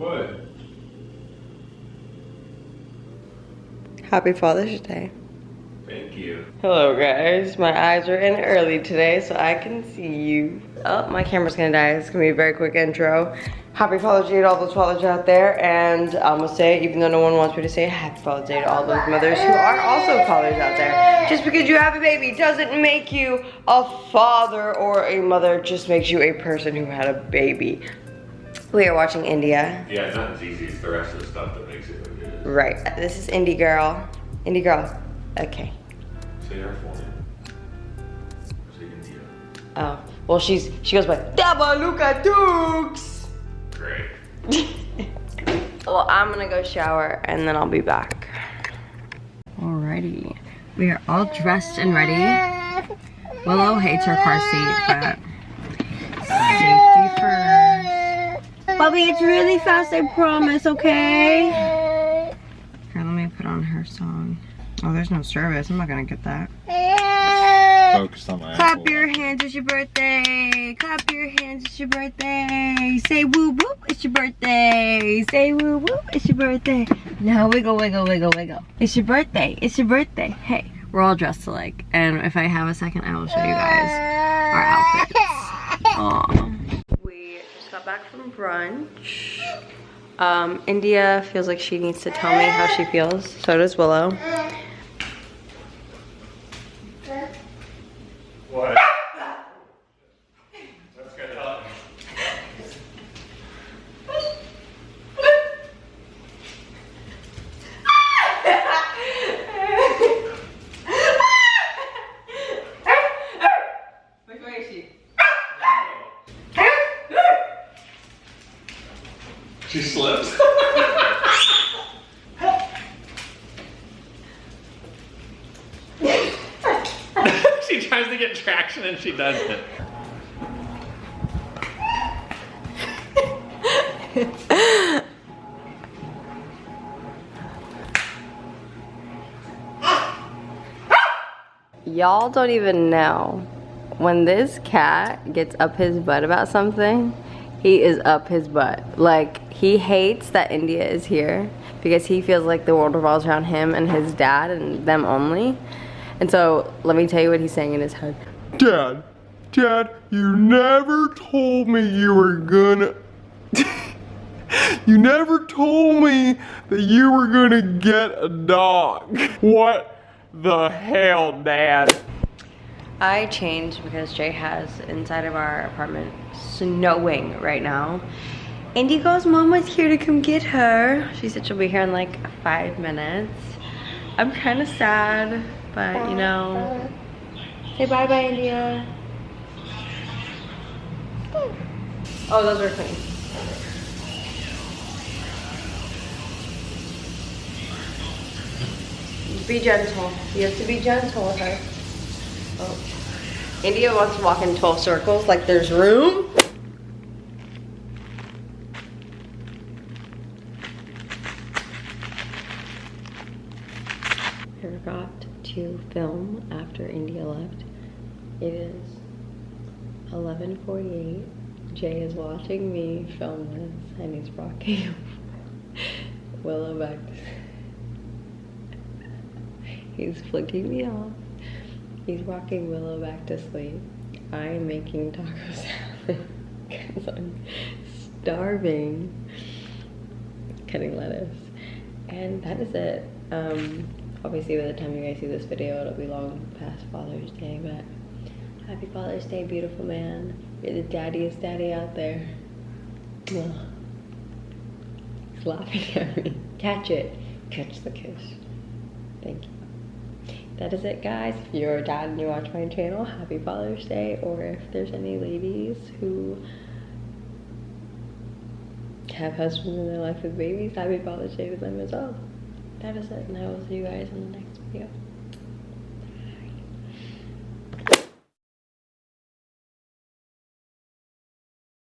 What? Happy Father's Day. Thank you. Hello guys, my eyes are in early today so I can see you. Oh, my camera's gonna die. It's gonna be a very quick intro. Happy Father's Day to all those fathers out there and I'm gonna say it even though no one wants me to say Happy Father's Day to all those mothers who are also fathers out there. Just because you have a baby doesn't make you a father or a mother, just makes you a person who had a baby. We are watching India. Yeah, it's not as easy as the rest of the stuff that makes it what it is. Right. This is Indie Girl. Indie Girl. Okay. Say her full name. Say India. Oh, well, she's she goes by Dabaluka Dukes. Great. well, I'm gonna go shower and then I'll be back. Alrighty, we are all dressed and ready. Willow hates her car seat, but first. Bobby, it's really fast, I promise, okay? Here, let me put on her song. Oh, there's no service. I'm not gonna get that. Focused on my Clap your hands, it's your birthday. Clap your hands, it's your birthday. Say woo woo, it's your birthday. Say woo woo, it's your birthday. Now wiggle, wiggle, wiggle, wiggle. It's your birthday, it's your birthday. Hey, we're all dressed alike. And if I have a second, I will show you guys our outfits. Back from brunch. Um, India feels like she needs to tell me how she feels. So does Willow. What? That's gonna help. Which way is she? She slipped. she tries to get traction and she doesn't. Y'all don't even know. When this cat gets up his butt about something, he is up his butt. Like, he hates that India is here because he feels like the world revolves around him and his dad and them only. And so, let me tell you what he's saying in his head. Dad, Dad, you never told me you were gonna. you never told me that you were gonna get a dog. What the hell, Dad? I changed because Jay has inside of our apartment snowing right now. Indigo's mom was here to come get her. She said she'll be here in like five minutes. I'm kind of sad, but you know. Say bye bye, India. Oh, those are clean. Be gentle. You have to be gentle with her. Oh. India wants to walk in 12 circles like there's room. I forgot to film after India left. It is 11:48. Jay is watching me film this, and he's rocking Willow back. He's flicking me off. He's rocking Willow back to sleep. I am making taco salad because I'm starving. Cutting lettuce. And that is it. Um, obviously by the time you guys see this video, it'll be long past Father's Day, but happy Father's Day, beautiful man. You're the daddiest daddy out there. Ugh. He's laughing at me. Catch it. Catch the kiss. Thank you that is it guys. If you're a dad and you watch my channel happy father's day. Or if there's any ladies who have husbands in their life with babies happy father's day to them as well. That is it and i will see you guys in the next video